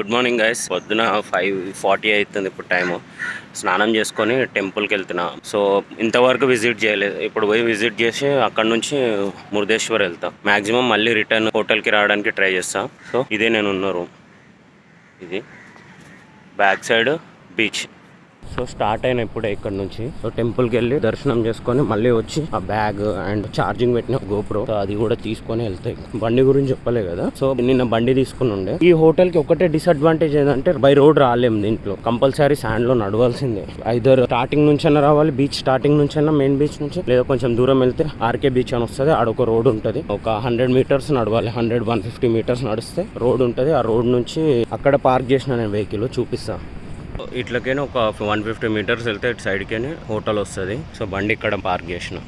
Good morning guys. పొద్దున five forty అవుతుంది ఇప్పుడు టైము. స్నానం చేసుకొని టెంపుల్కి వెళ్తున్నా. సో ఇంతవరకు విజిట్ చేయలేదు. ఇప్పుడు పోయి విజిట్ చేసి అక్కడ నుంచి మురుదేశ్వర్ వెళ్తా. మ్యాక్సిమం మళ్ళీ రిటర్న్ హోటల్కి రావడానికి ట్రై చేస్తా. సో ఇదే నేను ఉన్న రూమ్. ఇది. Back side beach. So start అయిన ఇప్పుడే ఇక్కడ నుంచి. సో టెంపుల్కి వెళ్ళి దర్శనం చేసుకొని మళ్ళీ వచ్చి ఆ బ్యాగ్ అండ్ ఛార్జింగ్ పెట్టిన గోప్రో అది కూడా తీసుకొని వెళ్తాయి బండి గురించి చెప్పలే కదా. సో నిన్న బండి తీసుకుని ఉండే. ఈ హోటల్కి ఒకటే డిసడ్వాంటేజ్ ఏంటంటే బై రోడ్ రాలేము దీంట్లో. కంపల్సరీ శాండ్లో నడవాల్సిందే. ఐదర్ స్టార్టింగ్ నుంచైనా రావాలి బీచ్ స్టార్టింగ్ నుంచి మెయిన్ బీచ్ నుంచి. లేదా కొంచెం దూరం వెళ్తే ఆర్కే బీచ్ అని వస్తుంది ఆడొక రోడ్ ఉంటుంది. ఒక హండ్రెడ్ మీటర్స్ నడవాలి హండ్రెడ్ వన్ ఫిఫ్టీ మీటర్స్ నడిస్తే రోడ్ ఉంటుంది. ఆ రోడ్ నుంచి అక్కడ పార్క్ చేసిన నేను వెహికల్ చూపిస్తాను ఇట్లకైనా ఒక వన్ ఫిఫ్టీ మీటర్స్ వెళ్తే ఇటు సైడ్కి హోటల్ వస్తుంది. సో బండి ఇక్కడ పార్క్ చేసిన.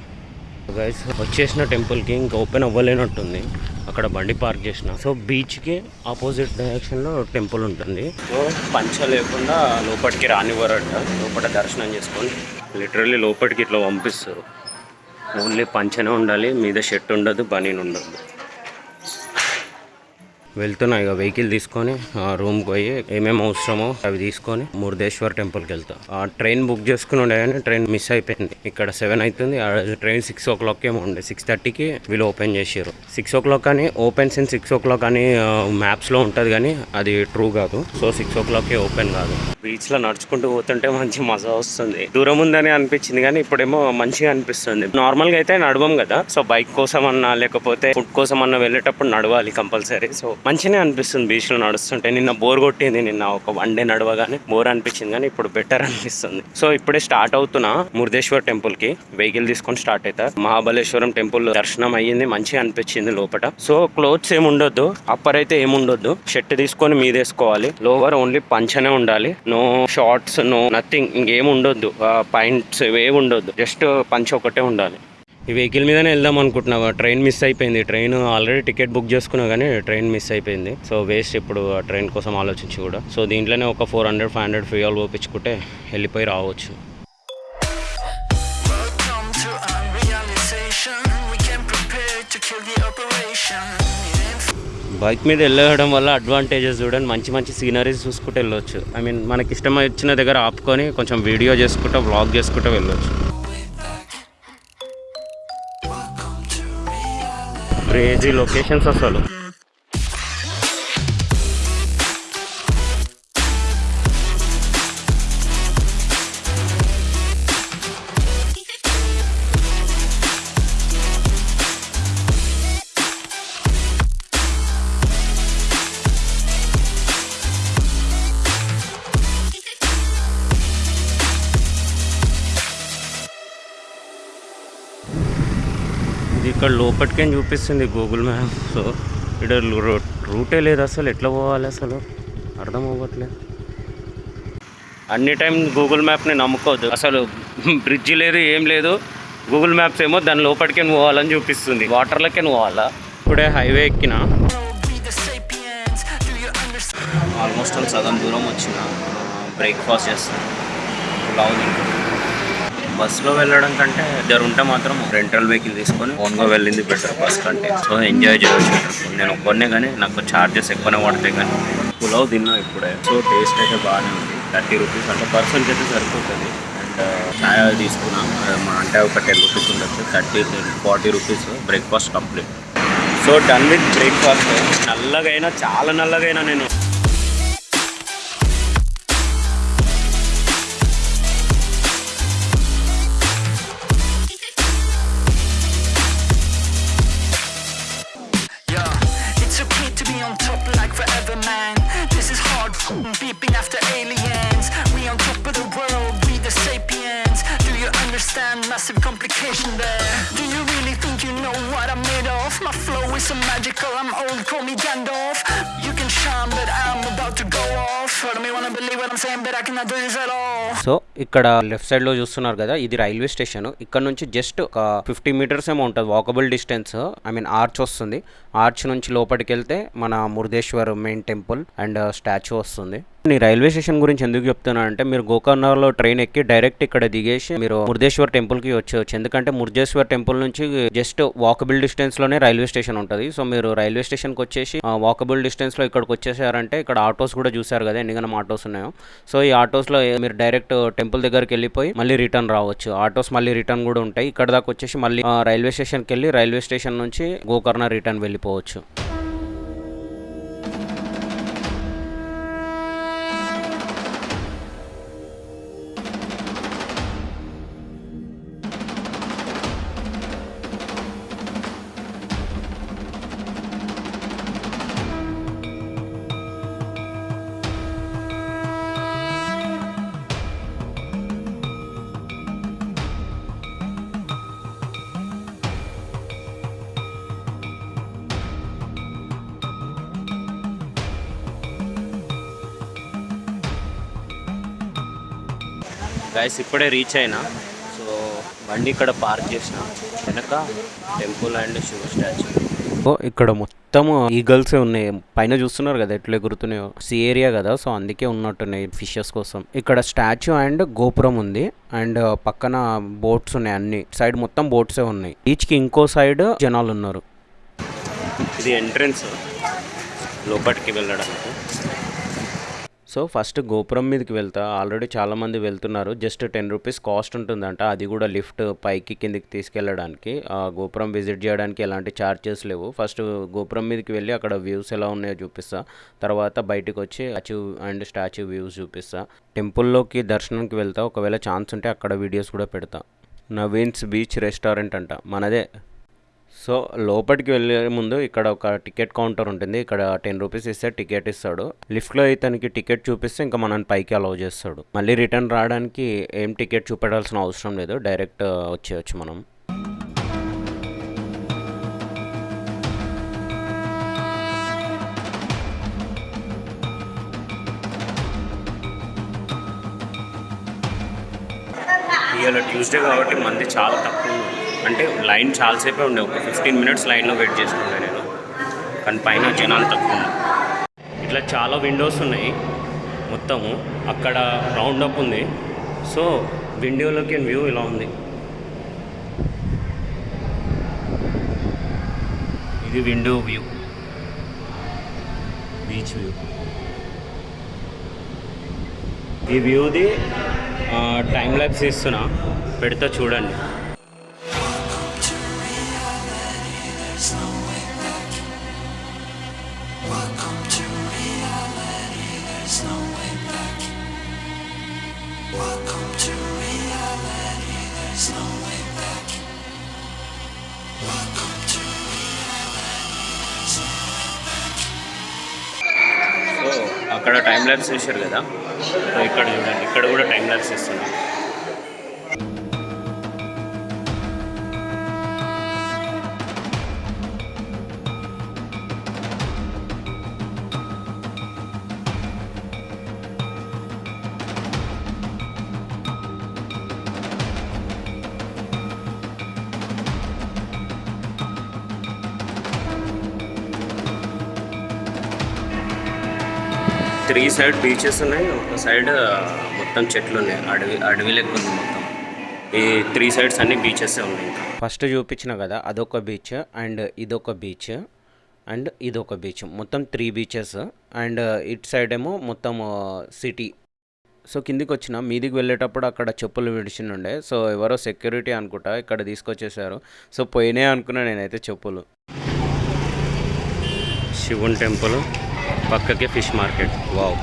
గైస్ వచ్చేసిన టెంపుల్కి ఇంకా ఓపెన్ అవ్వలేనట్టుంది. అక్కడ బండి పార్క్ చేసిన. సో బీచ్కి ఆపోజిట్ డైరెక్షన్లో టెంపుల్ ఉంటుంది. సో పంచ లేకుండా లోపలికి రానివ్వరట. లోపల దర్శనం చేసుకొని లిటరల్లీ లోపలికి ఇట్లా పంపిస్తారు. ఓన్లీ పంచనే ఉండాలి మీద షెట్ ఉండదు బనీన్ ఉండదు. వెళ్తున్నా ఇక వెహికల్ తీసుకొని ఆ రూమ్కి పోయి ఏమేమి అవసరమో అవి తీసుకొని మురుదేశ్వర్ టెంపుల్కి వెళ్తా. ఆ ట్రైన్ బుక్ చేసుకుని ఉండే కానీ ట్రైన్ మిస్ అయిపోయింది. ఇక్కడ సెవెన్ అవుతుంది ట్రైన్ సిక్స్ ఓ క్లాక్ ఏమో ఉండే. సిక్స్ థర్టీకి వీళ్ళు ఓపెన్ చేసారు సిక్స్ ఓ క్లాక్ అని opens since six o'clock అని మ్యాప్స్లో ఉంటుంది కానీ అది ట్రూ కాదు. సో సిక్స్ ఓ క్లాక్కి ఓపెన్ కాదు. బీచ్లో నడుచుకుంటూ పోతుంటే మంచి మజా వస్తుంది. దూరం ఉందని అనిపించింది కానీ ఇప్పుడేమో మంచిగా అనిపిస్తుంది. నార్మల్గా అయితే నడవం కదా. సో బైక్ కోసం అన్నా లేకపోతే ఫుడ్ కోసం అన్నా వెళ్ళేటప్పుడు నడవాలి కంపల్సరీ. సో మంచిగా అనిపిస్తుంది బీచ్లో నడుస్తుంటే. నిన్న బోర్ కొట్టింది నిన్న ఒక వన్ డే నడవగానే బోర్ అనిపించింది కానీ ఇప్పుడు బెటర్ అనిపిస్తుంది. సో ఇప్పుడే స్టార్ట్ అవుతున్నా మురుదేశ్వర్ టెంపుల్కి వెహికల్ తీసుకొని స్టార్ట్ అవుతా మహాబలేశ్వరం టెంపుల్ దర్శనం అయ్యింది మంచిగా అనిపించింది లోపల సో క్లోత్స్ ఏమి ఉండొద్దు అప్పర్ అయితే ఏముండొద్దు షర్ట్ తీసుకొని మీదేసుకోవాలి లోవర్ ఓన్లీ పంచనే ఉండాలి. నో షార్ట్స్ నో నథింగ్ ఇంకేం ఉండొద్దు. పాయింట్స్ ఏమి ఉండొద్దు. జస్ట్ పంచ ఒకటే ఉండాలి. ఈ వెహికల్ మీదనే వెళ్దాం అనుకుంటున్నా ట్రైన్ మిస్ అయిపోయింది. ట్రైన్ ఆల్రెడీ టికెట్ బుక్ చేసుకున్నా కానీ ట్రైన్ మిస్ అయిపోయింది. సో వేస్ట్ ఇప్పుడు ఆ ట్రైన్ కోసం ఆలోచించి కూడా. సో దీంట్లోనే ఒక four hundred five hundred fuel పోపించుకుంటే వెళ్ళిపోయి రావచ్చు. బైక్ మీద వెళ్ళడం వల్ల అడ్వాంటేజెస్ చూడండి. మంచి మంచి సీనరీస్ చూసుకుంటూ వెళ్ళొచ్చు. ఐ మీన్ మనకి ఇష్టం వచ్చిన దగ్గర ఆపుకొని కొంచెం వీడియో చేసుకుంటూ వ్లాగ్ చేసుకుంటూ వెళ్ళొచ్చు. క్రేజీ లొకేషన్స్ అసలు ఇక్కడ లోపలికే చూపిస్తుంది గూగుల్ మ్యాప్స్ ఇక్కడ రూ- రూటే లేదు అసలు. ఎట్లా పోవాలి అసలు? అర్థం అవ్వట్లేదు అన్ని టైం గూగుల్ మ్యాప్ని నమ్ముకోవద్దు. అసలు బ్రిడ్జ్ లేదు ఏం లేదు. గూగుల్ మ్యాప్స్ ఏమో దాని లోపలికే పోవాలని చూపిస్తుంది. వాటర్లకే పోవాలా? ఇప్పుడే హైవే ఎక్కిన. ఆల్మోస్ట్ ఆల్ సగం దూరం వచ్చిన. బ్రేక్ఫాస్ట్ చేస్తాను పులావ్ బస్సులో వెళ్ళడం కంటే ఇద్దరు ఉంటే మాత్రం రెంటల్ వెహికల్ తీసుకొని ఓన్గా వెళ్ళింది బెటర్ బస్ కంటే. సో ఎంజాయ్ చేయవచ్చు నేను ఒక్కనే కానీ నాకు ఛార్జెస్ ఎక్కువనే పడతాయి కానీ. పులావ్ తిన్నా ఇప్పుడే. సో టేస్ట్ అయితే బాగానే ఉంది. థర్టీ రూపీస్ అంటే పర్సన్కి అయితే సరిపోతుంది. అండ్ ఛాయ్ తీసుకున్నాం. అంటే ఒక టెన్ రూపీస్ ఉండొచ్చు. Thirty forty rupees breakfast complete so done with breakfast నల్లగైనా చాలా నల్లగైనా నేను సో ఇక్కడ లెఫ్ట్ సైడ్లో చూస్తున్నారు కదా ఇది రైల్వే స్టేషన్. ఇక్కడ నుంచి జస్ట్ ఒక ఫిఫ్టీ మీటర్స్ ఏమో ఉంటుంది walkable distance I mean arch వస్తుంది. ఆర్చ్ నుంచి లోపలికి వెళ్తే మన Murudeshwar main temple and statue వస్తుంది. నీ రైల్వే స్టేషన్ గురించి ఎందుకు చెప్తున్నాను అంటే మీరు గోకర్ణలో ట్రైన్ ఎక్కి డైరెక్ట్ ఇక్కడ దిగేసి మీరు మురుదేశ్వర్ టెంపుల్కి వచ్చేవచ్చు ఎందుకంటే మురుదేశ్వర్ టెంపుల్ నుంచి జస్ట్ వాకబుల్ డిస్టెన్స్లోనే రైల్వే స్టేషన్ ఉంటుంది. సో మీరు రైల్వే స్టేషన్కి వచ్చేసి వాకబుల్ డిస్టెన్స్లో ఇక్కడికి వచ్చేసారంటే ఇక్కడ ఆటోస్ కూడా చూసారు కదా ఎన్ని ఆటోస్ ఉన్నాయో. సో ఈ ఆటోస్లో మీరు డైరెక్ట్ టెంపుల్ దగ్గరికి వెళ్ళిపోయి మళ్ళీ రిటర్న్ రావచ్చు. ఆటోస్ మళ్ళీ రిటర్న్ కూడా ఉంటాయి. ఇక్కడ దాకా వచ్చేసి మళ్ళీ రైల్వే స్టేషన్కి వెళ్ళి రైల్వే స్టేషన్ నుంచి గోకర్ణ రిటర్న్ వెళ్ళిపోవచ్చు. గైస్ ఇప్పుడే రీచ్ అయినా. సో బండి ఇక్కడ పార్క్ చేసిన. వెనక టెంపుల్ అండ్ శివ స్టాచ్యూ ఓ ఇక్కడ మొత్తం ఈగల్స్ ఉన్నాయి. పైన చూస్తున్నారు కదా ఎట్లా ఎగురుతున్నాయో. సీ ఏరియా కదా సో అందుకే ఉన్నట్టున్నాయి ఫిషెస్ కోసం. ఇక్కడ స్టాచ్యూ అండ్ గోపురం ఉంది. అండ్ పక్కన బోట్స్ ఉన్నాయి అన్ని. సైడ్ మొత్తం బోట్సే ఉన్నాయి. బీచ్కి ఇంకో సైడ్ జనాలు ఉన్నారు. ఇది ఎంట్రన్స్ లోపలికి వెళ్ళడానికి. సో ఫస్ట్ గోపురం మీదకి వెళ్తా. ఆల్రెడీ చాలామంది వెళ్తున్నారు. జస్ట్ టెన్ రూపీస్ కాస్ట్ ఉంటుందంట. అది కూడా లిఫ్ట్ పైకి కిందికి తీసుకెళ్ళడానికి. ఆ గోపురం విజిట్ చేయడానికి ఎలాంటి ఛార్జెస్ లేవు. ఫస్ట్ గోపురం మీదకి వెళ్ళి అక్కడ వ్యూస్ ఎలా ఉన్నాయో చూపిస్తా. తర్వాత బయటికి వచ్చి అచీవ్ అండ్ స్టాచ్యూ వ్యూస్ చూపిస్తా. టెంపుల్లోకి దర్శనానికి వెళ్తా. ఒకవేళ ఛాన్స్ ఉంటే అక్కడ వీడియోస్ కూడా పెడతా. నవీన్స్ బీచ్ రెస్టారెంట్ అంట. మనదే సో లోపలికి వెళ్ళే ముందు ఇక్కడ ఒక టికెట్ కౌంటర్ ఉంటుంది. ఇక్కడ టెన్ రూపీస్ ఇస్తే టికెట్ ఇస్తాడు. లిఫ్ట్లో ఇతనికి టికెట్ చూపిస్తే ఇంకా మనని పైకి అలౌ చేస్తాడు. మళ్ళీ రిటర్న్ రావడానికి ఏం టికెట్ చూపెట్టాల్సిన అవసరం లేదు. డైరెక్ట్ వచ్చేయచ్చు మనం. ఇవాళ ట్యూస్డే కాబట్టి మంది చాలా తక్కువ అంటే లైన్ చాలాసేపే ఉండే. ఒక ఫిఫ్టీన్ మినిట్స్ లైన్లో వెయిట్ చేసుకున్నాను నేను. కానీ పైన జనాలు తక్కువ ఉన్నాయి ఇట్లా చాలా విండోస్ ఉన్నాయి మొత్తము. అక్కడ రౌండ్ అప్ ఉంది. సో విండోలోకి వ్యూ ఇలా ఉంది. ఇది విండో వ్యూ. Beach view. ఈ వ్యూది టైం ల్యాబ్స్ ఇస్తున్నా. పెడతా చూడండి. ల్యాబ్స్ చేశారు కదా. ఇక్కడ చూడండి ఇక్కడ కూడా టైం ల్యాబ్స్ ఇస్తున్నా త్రీ సైడ్ బీచెస్ ఉన్నాయి. ఒక సైడ్ మొత్తం చెట్లు ఉన్నాయి. అడవి అడవి లెక్క ఉంది మొత్తం. ఈ త్రీ సైడ్స్ అన్ని బీచెస్ ఉన్నాయి. ఫస్ట్ చూపించిన కదా అదొక బీచ్ అండ్ ఇదొక బీచ్ అండ్ ఇదొక బీచ్. మొత్తం త్రీ బీచెస్ అండ్ ఇటు సైడ్ ఏమో మొత్తం సిటీ. సో కిందికి వచ్చిన మీదికి వెళ్ళేటప్పుడు అక్కడ చెప్పులు విడిచినుండే సో ఎవరో సెక్యూరిటీ అనుకుంటా ఇక్కడ తీసుకొచ్చేసారు. సో పోయినాయి అనుకున్నా నేనైతే చెప్పులు. శివుని టెంపుల్. పక్కకే ఫిష్ మార్కెట్. వావ్.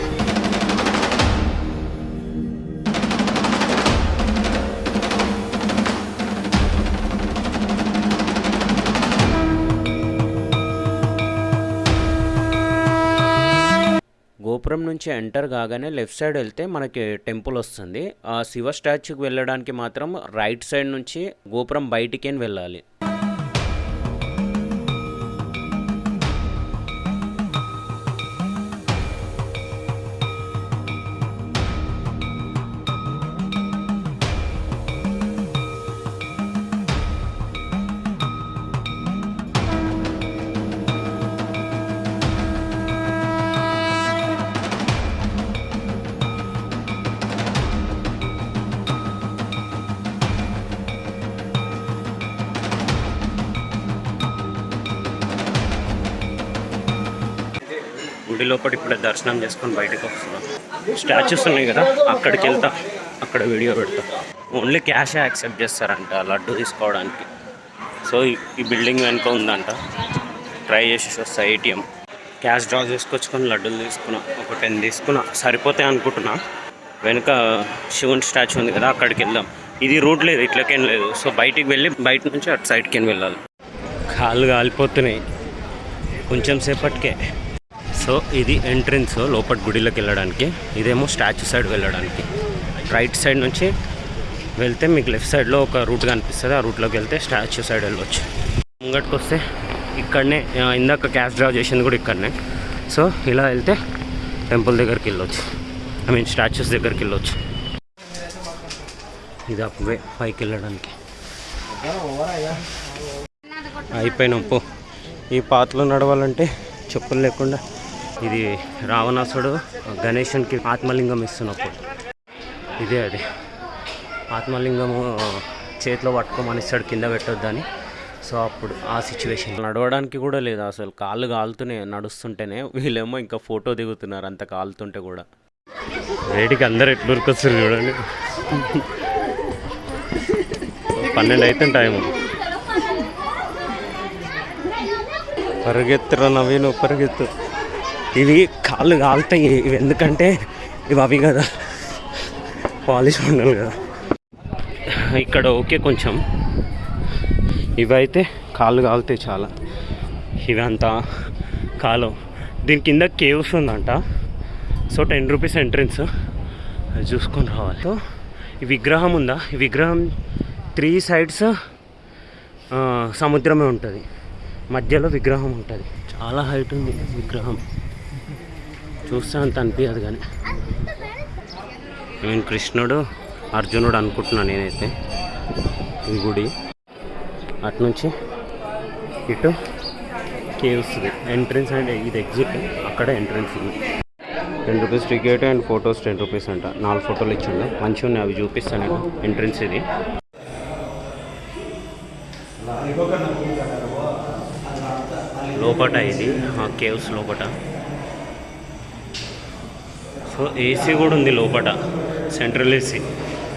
గోపురం నుంచి ఎంటర్ కాగానే లెఫ్ట్ సైడ్ వెళ్తే మనకి టెంపుల్ వస్తుంది. ఆ శివ స్టాచ్యూకి వెళ్ళడానికి మాత్రం రైట్ సైడ్ నుంచి గోపురం బయటికి వెళ్ళాలి. గుడి లోపల ఇప్పుడే దర్శనం చేసుకొని బయటకు వస్తున్నాం. స్టాచ్యూస్ ఉన్నాయి కదా అక్కడికి వెళ్తా అక్కడ వీడియో పెడతా. ఓన్లీ క్యాషే యాక్సెప్ట్ చేస్తారంట లడ్డు తీసుకోవడానికి. సో ఈ- ఈ బిల్డింగ్ వెనుక ఉందంట ట్రై చేసి వస్తా ఏటీఎం క్యాష్ డ్రా చేసుకొచ్చుకొని లడ్డూలు తీసుకున్నా ఒక టెన్ తీసుకున్నా సరిపోతాయి అనుకుంటున్నా. వెనుక శివుని స్టాచ్యూ ఉంది కదా అక్కడికి వెళ్దాం. ఇది రూట్ లేదు ఇట్లకేం లేదు. సో బయటికి వెళ్ళి బయట నుంచి అటు సైడ్కి వెళ్ళాలి. కాళ్ళు కాలిపోతున్నాయి. కొంచెం సేపటికే సో ఇది ఎంట్రన్స్ లోపల గుడిలోకి వెళ్ళడానికి ఇదేమో స్టాచ్యూ సైడ్ వెళ్ళడానికి. రైట్ సైడ్ నుంచి వెళ్తే మీకు లెఫ్ట్ సైడ్లో ఒక రూట్ కనిపిస్తుంది. ఆ రూట్లోకి వెళ్తే స్టాచ్యూ సైడ్ వెళ్ళవచ్చు ముంగట్కి వస్తే ఇక్కడనే ఇందాక క్యాష్ డ్రా చేసింది కూడా ఇక్కడనే. సో ఇలా వెళ్తే టెంపుల్ దగ్గరికి వెళ్ళొచ్చు. ఐ మీన్ స్టాచ్యూస్ దగ్గరికి వెళ్ళొచ్చు. ఇది అప్పువే పైకి వెళ్ళడానికి. అయిపోయినాం పో. ఈ పాతలో నడవాలంటే చెప్పులు లేకుండా ఇది రావణాసుడు గణేశునికి ఆత్మలింగం ఇస్తున్నప్పుడు. ఇదే అది. ఆత్మలింగము చేతిలో పట్టుకోమని ఇస్తాడు కింద పెట్టొద్దని. సో అప్పుడు ఆ సిచ్యువేషన్ నడవడానికి కూడా లేదు అసలు. కాళ్ళు కాలుతూనే నడుస్తుంటేనే వీళ్ళేమో ఇంకా ఫోటో దిగుతున్నారు అంత కాలుతుంటే కూడా. వేడికి అందరు ఎట్లు ఉరికొస్తారు చూడండి. పన్నెండు అయితే టైము పరిగెత్తురా నవీను? పరిగెత్తు. ఇవి కాళ్ళు కాలుతాయి. ఇవి ఎందుకంటే ఇవి అవి కదా. పాలిష్ ఉండాలి కదా. ఇక్కడ ఓకే కొంచెం. ఇవైతే కాళ్ళు కాలుతాయి చాలా. ఇవంతా కాలు. కాలం దీని కింద కేవ్స్ ఉందంట. So ten rupees entrance. చూసుకొని రావాలి. సో ఈ విగ్రహం ఉందా? ఈ విగ్రహం త్రీ సైడ్స్ సముద్రమే ఉంటుంది. మధ్యలో విగ్రహం ఉంటుంది. చాలా హైట్ ఉంది విగ్రహం. చూస్తే అంత అనిపించదు కానీ. నేను కృష్ణుడు అర్జునుడు అనుకుంటున్నాను నేనైతే. ఈ గుడి. అటు నుంచి ఇటు కేవ్స్ ఎంట్రన్స్ అండ్ ఇది ఎగ్జిట్ అక్కడ ఎంట్రన్స్ ఇది. Ten rupees ticket and photos ten rupees అంట. నాలుగు ఫోటోలు ఇచ్చిండు. మంచిగా ఉన్నాయి అవి చూపిస్తాను నేను. ఎంట్రన్స్ ఇది. లోపట ఇది. ఆ కేవ్స్ లోపట. సో ఏసీ కూడా ఉంది లోపట. Central AC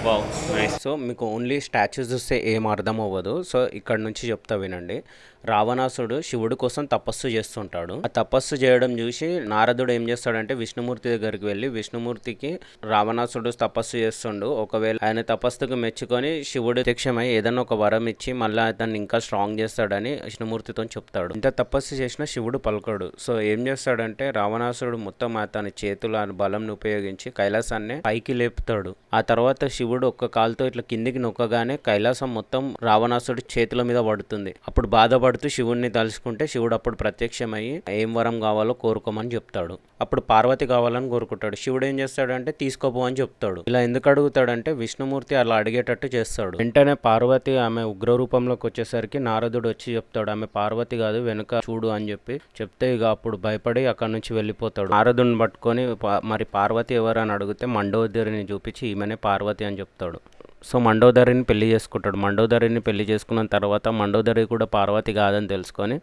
wow nice so మీకు ఓన్లీ స్టాచ్యూస్ చూస్తే ఏం అర్థం అవ్వదు. సో ఇక్కడ నుంచి చెప్తా వినండి. రావణాసుడు శివుడు కోసం తపస్సు చేస్తుంటాడు. ఆ తపస్సు చేయడం చూసి నారదుడు ఏం చేస్తాడంటే విష్ణుమూర్తి దగ్గరికి వెళ్ళి విష్ణుమూర్తికి రావణాసుడు తపస్సు చేస్తుండు. ఒకవేళ ఆయన తపస్సుకు మెచ్చుకొని శివుడు ప్రత్యక్షమై ఏదైనా ఒక వరం ఇచ్చి మళ్ళీ అతన్ని ఇంకా స్ట్రాంగ్ చేస్తాడని విష్ణుమూర్తితో చెప్తాడు. ఇంత తపస్సు చేసిన శివుడు పలకడు. సో ఏం చేస్తాడంటే రావణాసురుడు మొత్తం అతని చేతుల బలంను ఉపయోగించి కైలాసాన్ని పైకి లేపుతాడు. ఆ తర్వాత శివుడు ఒక్క కాలుతో ఇట్లా కిందికి నొక్కగానే కైలాసం మొత్తం రావణాసుడి చేతుల మీద పడుతుంది. అప్పుడు బాధపడుతూ శివుణ్ణి తలుసుకుంటే శివుడు అప్పుడు ప్రత్యక్షమయ్యి ఏం వరం కావాలో కోరుకోమని చెప్తాడు. అప్పుడు పార్వతి కావాలని కోరుకుంటాడు. శివుడు ఏం చేస్తాడంటే తీసుకోపో అని చెప్తాడు. ఇలా ఎందుకు అడుగుతాడంటే విష్ణుమూర్తి అలా అడిగేటట్టు చేస్తాడు. వెంటనే పార్వతి ఆమె ఉగ్ర రూపంలోకి వచ్చేసరికి నారదుడు వచ్చి చెప్తాడు. ఆమె పార్వతి కాదు వెనుక చూడు అని చెప్పి చెప్తే ఇక అప్పుడు భయపడి అక్కడి నుంచి వెళ్ళిపోతాడు. నారదుడిని పట్టుకొని మరి పార్వతి ఎవరు అని అడిగితే మండోదరిని చూపించి ఈమెనే పార్వతి అని చెప్తాడు. సో మండోదరిని పెళ్ళి చేసుకుంటాడు. మండోదరిని పెళ్ళి చేసుకున్న తర్వాత మండోదరి కూడా పార్వతి కాదని తెలుసుకొని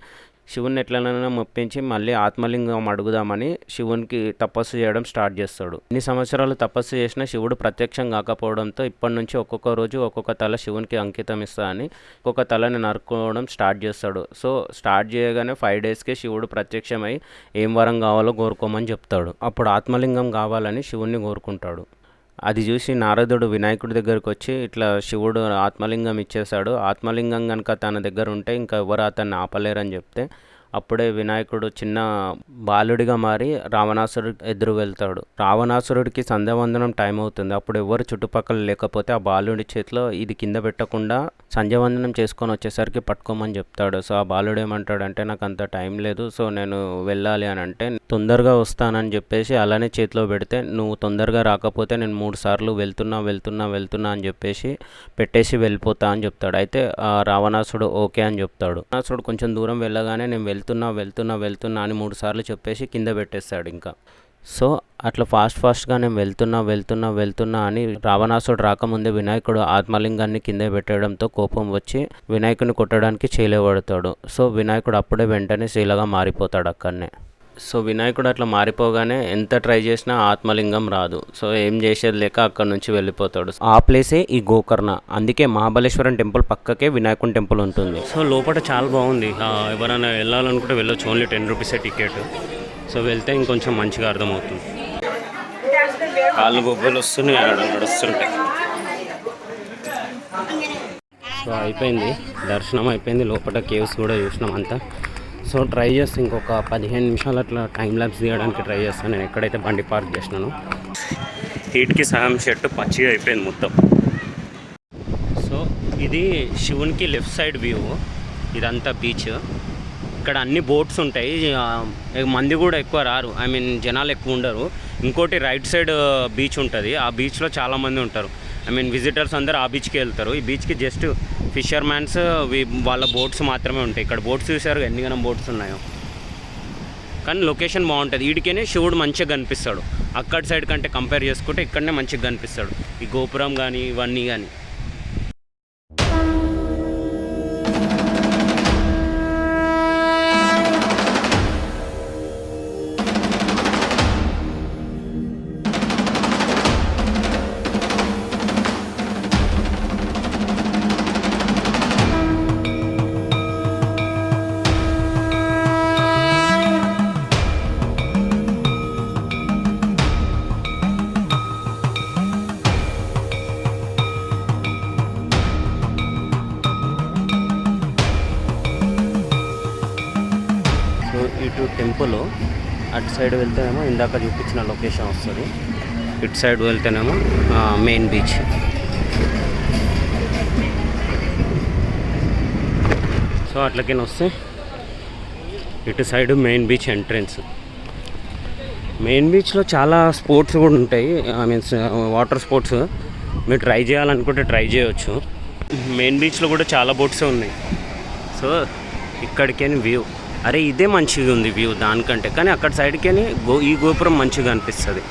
శివుని ఎట్లనైనా మొప్పించి మళ్ళీ ఆత్మలింగం అడుగుదామని శివునికి తపస్సు చేయడం స్టార్ట్ చేస్తాడు. ఇన్ని సంవత్సరాలు తపస్సు చేసినా శివుడు ప్రత్యక్షం కాకపోవడంతో ఇప్పటి నుంచి ఒక్కొక్క రోజు ఒక్కొక్క తల శివునికి అంకితం ఇస్తాదని ఒక్కొక్క తలని నరుకోవడం స్టార్ట్ చేస్తాడు. సో స్టార్ట్ చేయగానే ఫైవ్ డేస్కే శివుడు ప్రత్యక్షమై ఏం వరం కావాలో కోరుకోమని చెప్తాడు. అప్పుడు ఆత్మలింగం కావాలని శివుణ్ణి కోరుకుంటాడు. అది చూసి నారదుడు వినాయకుడి దగ్గరకు వచ్చి ఇట్లా శివుడు ఆత్మలింగం ఇచ్చేశాడు. ఆత్మలింగం కనుక తన దగ్గర ఉంటే ఇంకా ఎవరు అతన్ని ఆపలేరని చెప్తే అప్పుడే వినాయకుడు చిన్న బాలుడిగా మారి రావణాసురుడు ఎదురు వెళ్తాడు. రావణాసురుడికి సంధ్యావందనం టైం అవుతుంది. అప్పుడు ఎవరు చుట్టుపక్కల లేకపోతే ఆ బాలుడి చేతిలో ఇది కింద పెట్టకుండా సంధ్యావందనం చేసుకొని వచ్చేసరికి పట్టుకోమని చెప్తాడు. సో ఆ బాలుడు ఏమంటాడంటే నాకు అంత టైం లేదు సో నేను వెళ్ళాలి అని అంటే తొందరగా వస్తానని చెప్పేసి అలానే చేతిలో పెడితే నువ్వు తొందరగా రాకపోతే నేను మూడు సార్లు వెళ్తున్నా వెళ్తున్నా వెళ్తున్నా అని చెప్పేసి పెట్టేసి వెళ్ళిపోతా అని చెప్తాడు. అయితే ఆ రావణాసుడు ఓకే అని చెప్తాడు. రావణాసుడు కొంచెం దూరం వెళ్ళగానే నేను వెళ్తున్నా వెళ్తున్నా వెళ్తున్నా అని మూడు సార్లు చెప్పేసి కింద పెట్టేస్తాడు ఇంకా. సో అట్లా ఫాస్ట్ ఫాస్ట్గా నేను వెళ్తున్నా వెళ్తున్నా వెళ్తున్నా అని రావణాసుడు రాకముందే వినాయకుడు ఆత్మలింగాన్ని కింద పెట్టడంతో కోపం వచ్చి వినాయకుని కొట్టడానికి చేయలేబడతాడు సో వినాయకుడు అప్పుడే వెంటనే శీలగా మారిపోతాడు అక్కడనే. సో వినాయకుడు అట్లా మారిపోగానే ఎంత ట్రై చేసినా ఆత్మలింగం రాదు. సో ఏం చేసేది లేక అక్కడ నుంచి వెళ్ళిపోతాడు. ఆ ప్లేసే ఈ గోకర్ణ. అందుకే మహాబలేశ్వరం టెంపుల్ పక్కకే వినాయకుని టెంపుల్ ఉంటుంది. సో లోపల చాలా బాగుంది. ఎవరైనా వెళ్ళాలనుకుంటే వెళ్ళొచ్చు. ఓన్లీ టెన్ రూపీసే టికెట్. సో వెళ్తే ఇంకొంచెం మంచిగా అర్థమవుతుంది. కాళ్ళు గొప్పలు వస్తున్నాయి. నడుస్తుంటాయి సో అయిపోయింది. దర్శనం అయిపోయింది. లోపల కేవ్స్ కూడా చూసినాం అంతా. సో ట్రై చేస్తే ఇంకొక పదిహేను నిమిషాలు అట్లా టైం ల్యాబ్స్ తీయడానికి ట్రై చేస్తాను నేను ఎక్కడైతే బండి పార్క్ చేసినాను. హీట్కి సగం షర్ట్ పచ్చిగా అయిపోయింది మొత్తం. సో ఇది శివునికి లెఫ్ట్ సైడ్ వ్యూ ఇదంతా బీచ్ ఇక్కడ అన్ని బోట్స్ ఉంటాయి. మంది కూడా ఎక్కువ రారు. ఐ మీన్ జనాలు ఎక్కువ ఉండరు. ఇంకోటి రైట్ సైడ్ బీచ్ ఉంటుంది. ఆ బీచ్లో చాలామంది ఉంటారు. ఐ మీన్ విజిటర్స్ అందరు ఆ బీచ్కి వెళ్తారు. ఈ బీచ్కి జస్ట్ ఫిషర్ మ్యాన్స్ వాళ్ళ బోట్స్ మాత్రమే ఉంటాయి. ఇక్కడ బోట్స్ చూసారు ఎన్ని బోట్స్ ఉన్నాయో. కానీ లొకేషన్ బాగుంటుంది. వీడికేనే శివుడు మంచిగా కనిపిస్తాడు. అక్కడ సైడ్ కంటే కంపేర్ చేసుకుంటే ఇక్కడనే మంచిగా కనిపిస్తాడు. ఈ గోపురం కానీ ఇవన్నీ కానీ టెంపుల్. అటు సైడ్ వెళ్తేనేమో ఇందాక చూపించిన లొకేషన్ వస్తుంది. ఇటు సైడ్ వెళ్తేనేమో మెయిన్ బీచ్. సో అట్లకైనా వస్తే ఇటు side main beach entrance. Main బీచ్లో చాలా స్పోర్ట్స్ కూడా ఉంటాయి. I means water sports. మీరు ట్రై చేయాలనుకుంటే ట్రై చేయవచ్చు మెయిన్ బీచ్లో కూడా చాలా బోట్స్ ఉన్నాయి. సో ఇక్కడికే వ్యూ. అరే ఇదే మంచిగా ఉంది వ్యూ దానికంటే. కానీ అక్కడ సైడ్కి గో ఈ గోపురం మంచిగా అనిపిస్తుంది.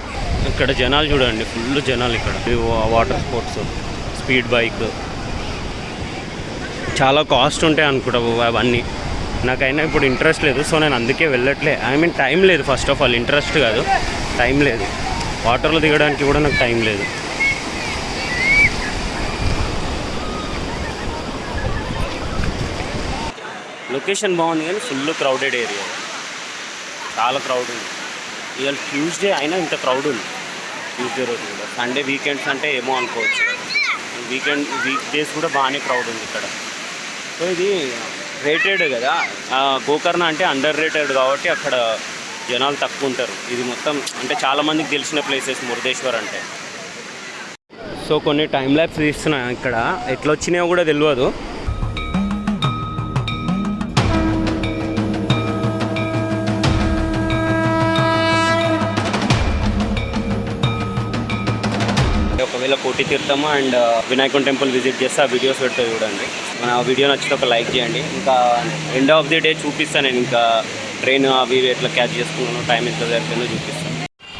ఇక్కడ జనాలు చూడండి ఫుల్ జనాలు ఇక్కడ. వాటర్ స్పోర్ట్స్ స్పీడ్ బైక్ చాలా కాస్ట్ ఉంటాయి అనుకుంటావు అవన్నీ. నాకైనా ఇప్పుడు ఇంట్రెస్ట్ లేదు సో నేను అందుకే వెళ్ళట్లే. ఐ మీన్ టైం లేదు ఫస్ట్ ఆఫ్ ఆల్ ఇంట్రెస్ట్ కాదు. టైం లేదు. వాటర్లో దిగడానికి కూడా నాకు టైం లేదు. లొకేషన్ బాగుంది కానీ ఫుల్ క్రౌడెడ్ ఏరియా. చాలా క్రౌడ్ ఉంది. ఇవాళ ట్యూస్డే అయినా ఇంత క్రౌడ్ ఉంది. ట్యూస్డే రోజు కూడా. సండే వీకెండ్స్ అంటే ఏమో అనుకోవచ్చు. వీకెండ్ వీక్ డేస్ కూడా బాగానే క్రౌడ్ ఉంది ఇక్కడ. సో ఇది రేటెడ్ కదా. గోకర్ణ అంటే అండర్ రేటెడ్ కాబట్టి అక్కడ జనాలు తక్కువ ఉంటారు. ఇది మొత్తం అంటే చాలామందికి తెలిసిన ప్లేసెస్ మురుదేశ్వర్ అంటే. సో కొన్ని టైం ల్యాబ్స్ తీస్తున్నాను ఇక్కడ. ఎట్లా వచ్చినాయో కూడా తెలియదు. కోటి తీర్థం అండ్ వినాయకుని టెంపుల్ విజిట్ చేస్తే ఆ వీడియోస్ పెడితే చూడండి. మన ఆ వీడియో నచ్చితే ఒక లైక్ చేయండి. ఇంకా ఎండ్ ఆఫ్ ది డే చూపిస్తాను నేను ఇంకా ట్రైన్ అవి ఎట్లా క్యాచ్ చేసుకున్నాను టైం ఎంత జరిగిందో చూపిస్తాను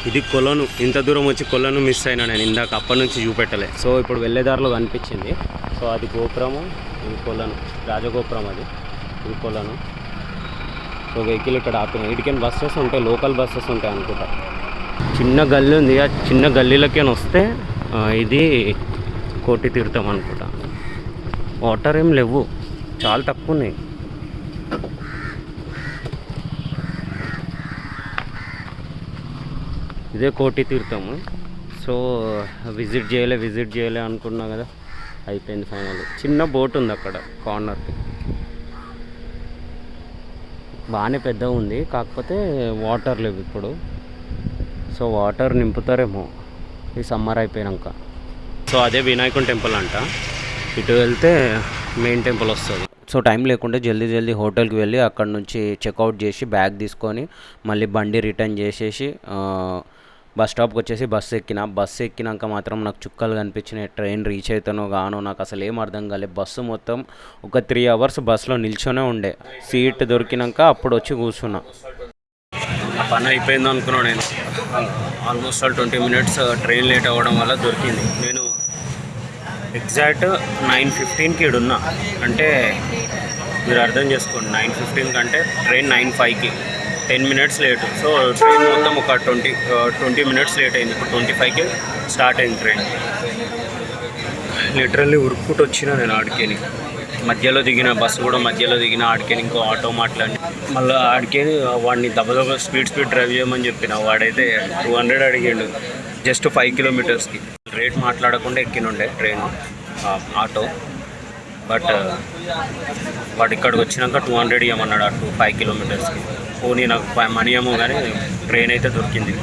ఇది కొలను. ఇంత దూరం వచ్చి కొలను మిస్ అయినా నేను ఇందాక అప్పటి నుంచి చూపెట్టలే. సో ఇప్పుడు వెళ్ళేదారిలో కనిపించింది. సో అది గోపురము ఇది కొలను. రాజగోపురం అది. ఇది కొలను. సో వెహికల్ ఇక్కడ ఆపిన ఇటుకైనా బస్సెస్ ఉంటాయి లోకల్ బస్సెస్ ఉంటాయి అనుకుంటా. చిన్న గల్లీ ఉంది. ఆ చిన్న గల్లీలకైనా వస్తే ఇది కోటి తీర్థం అనుకుంటా. వాటర్ ఏం లేవు. చాలా తక్కువ ఉన్నాయి. ఇదే కోటి తీర్థము. సో విజిట్ చేయలే విజిట్ చేయలే అనుకున్నా కదా. అయిపోయింది ఫైనల్ చిన్న బోట్ ఉంది అక్కడ కార్నర్కి బాగానే పెద్దగా ఉంది. కాకపోతే వాటర్ లేవు ఇప్పుడు. సో వాటర్ నింపుతారేమో. ఈ సమ్మర్ అయిపోయాక సో అదే వినాయకుని టెంపుల్ అంట. ఇటు వెళ్తే మెయిన్ టెంపుల్ వస్తుంది. సో టైం లేకుంటే జల్దీ జల్దీ హోటల్కి వెళ్ళి అక్కడ నుంచి చెక్అవుట్ చేసి బ్యాగ్ తీసుకొని మళ్ళీ బండి రిటర్న్ చేసేసి ఆ, బస్ స్టాప్కి వచ్చేసి బస్సు ఎక్కిన. బస్సు ఎక్కినాక మాత్రం నాకు చుక్కలు కనిపించినాయి. ట్రైన్ రీచ్ అవుతానో గానో నాకు అసలు ఏం అర్థం కాలేదు బస్సు మొత్తం ఒక త్రీ అవర్స్ బస్సులో నిల్చొనే ఉండే. సీట్ దొరికినాక అప్పుడు వచ్చి కూర్చున్నా. ఆ పని అయిపోయింది అనుకున్నాను నేను. Almost all twenty minutes train late అవ్వడం వల్ల దొరికింది. నేను ఎగ్జాక్ట్ నైన్ ఫిఫ్టీన్కి ఇడున్నా అంటే మీరు అర్థం చేసుకోండి నైన్ ఫిఫ్టీన్ కంటే ట్రైన్ నైన్ ఫైవ్కి ten minutes late so train మొత్తం ఒక ట్వంటీ ట్వంటీ మినిట్స్ లేట్ అయింది. ఇప్పుడు ట్వంటీ ఫైవ్కి స్టార్ట్ అయింది ట్రైన్ లిటరల్లీ ఉరుక్కుంటూ వచ్చిన నేను ఆడికేని. మధ్యలో దిగిన బస్సు కూడా మధ్యలో దిగిన ఆడికేని ఇంకో ఆటో మాట్లాడి. మళ్ళీ ఆడికేని వాడిని దెబ్బ స్పీడ్ స్పీడ్ డ్రైవ్ చేయమని చెప్పిన. వాడైతే టూ హండ్రెడ్ అడిగిండు జస్ట్ ఫైవ్ కిలోమీటర్స్కి. రేట్ మాట్లాడకుండా ఎక్కినుండే ట్రైన్ ఆటో. బట్ వాడు ఇక్కడికి వచ్చినాక టూ హండ్రెడ్ ఇవ్వమన్నాడు ఆ టూ ఫైవ్ కిలోమీటర్స్కి. పోనీ నాకు మనీ ఏమో కానీ ట్రైన్ అయితే దొరికింది.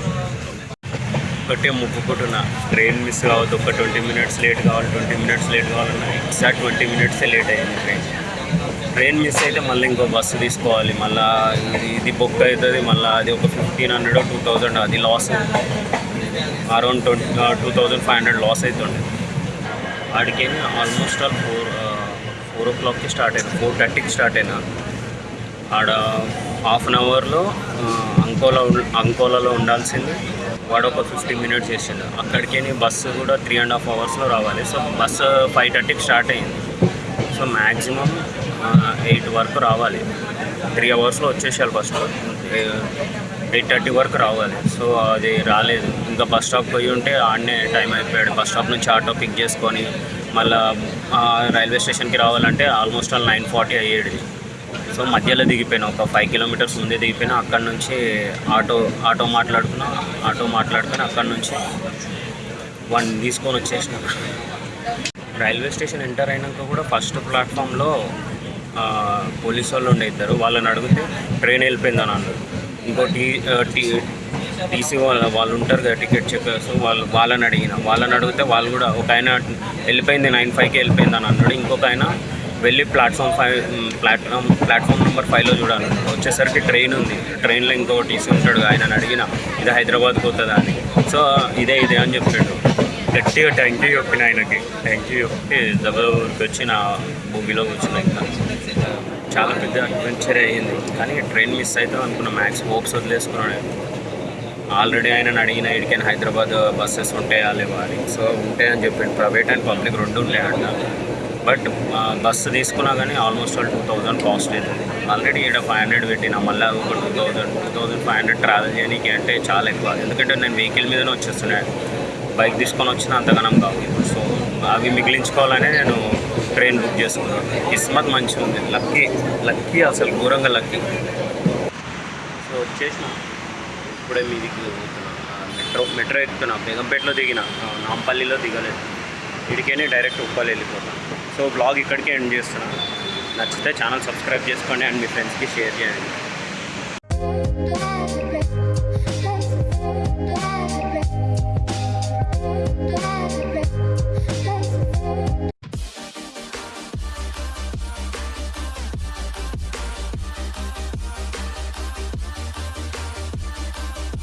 ఒక్కటే మొక్కుకుంటున్నా ట్రైన్ మిస్ కావద్దు ఒక ట్వంటీ మినిట్స్ లేట్ కావాలి ట్వంటీ మినిట్స్ లేట్ కావాలన్నా ఎగ్జాక్ట్ ట్వంటీ మినిట్సే లేట్ అయింది ట్రైన్ ట్రైన్ మిస్ అయితే మళ్ళీ ఇంకో బస్సు తీసుకోవాలి. మళ్ళీ ఇది బుక్ అవుతుంది మళ్ళీ అది ఒక ఫిఫ్టీన్ హండ్రెడ్ టూ థౌజండ్ అది loss around twenty two thousand five hundred loss అవుతుండే వాడికి ఆల్మోస్ట్ ఆల్ ఫోర్ ఫోర్ ఓ క్లాక్కి స్టార్ట్ అయినా ఫోర్ థర్టీకి స్టార్ట్ అయినా ఆడ హాఫ్ అన్ అవర్లో అంకోలా ఉం- అంకోలాలో ఉండాల్సింది. వాడు ఒక ఫిఫ్టీ మినిట్స్ చేసిండు. అక్కడికి బస్సు కూడా త్రీ అండ్ హాఫ్ అవర్స్లో రావాలి. సో బస్సు ఫైవ్ థర్టీకి స్టార్ట్ అయింది సో మ్యాక్సిమం ఎయిట్ వరకు రావాలి. త్రీ అవర్స్లో వచ్చేసారు ఫస్ట్ ఎయిట్ థర్టీ వరకు రావాలి. సో అది రాలేదు. ఇంకా బస్ స్టాప్ పోయి ఉంటే ఆడనే టైం అయిపోయాడు. బస్ స్టాప్ నుంచి ఆటో పిక్ చేసుకొని మళ్ళీ రైల్వే స్టేషన్కి రావాలంటే ఆల్మోస్ట్ ఆల్ నైన్ ఫార్టీ అయ్యేది. సో మధ్యలో దిగిపోయినా ఒక ఫైవ్ కిలోమీటర్స్ ముందే దిగిపోయినా అక్కడ నుంచి ఆటో ఆటో మాట్లాడుకున్నా ఆటో మాట్లాడుకుని అక్కడ నుంచి వన్ తీసుకొని వచ్చేసిన. రైల్వే స్టేషన్ ఎంటర్ అయినాక కూడా ఫస్ట్ ప్లాట్ఫామ్లో పోలీస్ వాళ్ళు ఉండే ఇద్దరు. వాళ్ళని అడిగితే ట్రైన్ వెళ్ళిపోయిందని అన్నారు. ఇంకో టీ టీ టీసీ వాళ్ళ వాళ్ళు ఉంటారు కదా టికెట్ చెక్కర్స్ వాళ్ళు వాళ్ళని అడిగిన. వాళ్ళని అడిగితే వాళ్ళు కూడా ఒక ఆయన వెళ్ళిపోయింది నైన్ ఫైవ్కి వెళ్ళిపోయింది అని అన్నాడు. ఇంకొక ఆయన వెళ్ళి platform five platform platform number ఫైవ్లో చూడాలి. వచ్చేసరికి ట్రైన్ ఉంది. ట్రైన్లో ఇంకో టీసీ ఉంటాడు ఆయనని అడిగిన ఇది హైదరాబాద్ పోతుందా అని. సో ఇదే ఇదే అని చెప్పాడు. గట్టిగా థ్యాంక్ యూ చెప్పిన ఆయనకి. థ్యాంక్ యూ చెప్పి దెబ్బకి వచ్చి నా భూమిలో కూర్చున్నా ఇంకా. చాలా పెద్ద అడ్వెంచర్ అయ్యింది. కానీ ట్రైన్ మిస్ అవుతుంది అనుకున్నా మ్యాక్స్ హోప్స్ వదిలేసుకున్నాను ఆల్రెడీ ఆయన అడిగిన ఇడికైనా హైదరాబాద్ బస్సెస్ ఉంటాయా లేవా? అని. సో ఉంటాయని చెప్పిండు. ప్రైవేట్ అండ్ పబ్లిక్ రెండు ఉంటాయి అంట బట్ బస్సు తీసుకున్నా కానీ almost all two thousand cost అవుతుంది ఆల్రెడీ ఇక్కడ ఫైవ్ హండ్రెడ్ పెట్టినా మళ్ళీ ఒక two thousand two thousand five hundred travel చేయడానికి అంటే చాలా ఎక్కువ. ఎందుకంటే నేను వెహికల్ మీదనే వచ్చేస్తున్నాను బైక్ తీసుకొని వచ్చిన అంతగానం కావు. సో అవి మిగిలించుకోవాలనే నేను ట్రైన్ బుక్ చేసుకున్నాను. కిస్మత్ మంచిగా ఉంది. లక్కీ లక్కీ అసలు ఘోరంగా లక్కీ. సో వచ్చేసిన. ఇప్పుడే మీదికి పోతున్నా. Metro metro ఎక్కుతున్నా. బేగంపేటలో దిగిన. నాంపల్లిలో దిగలేదు. ఇడికేనే డైరెక్ట్ ఉప్పాలి వెళ్ళిపోతాను సో బ్లాగ్ ఇక్కడికే ఎండ్ చేస్తున్నాను. నచ్చితే ఛానల్ సబ్స్క్రైబ్ చేసుకోండి అండ్ మీ ఫ్రెండ్స్కి షేర్ చేయండి.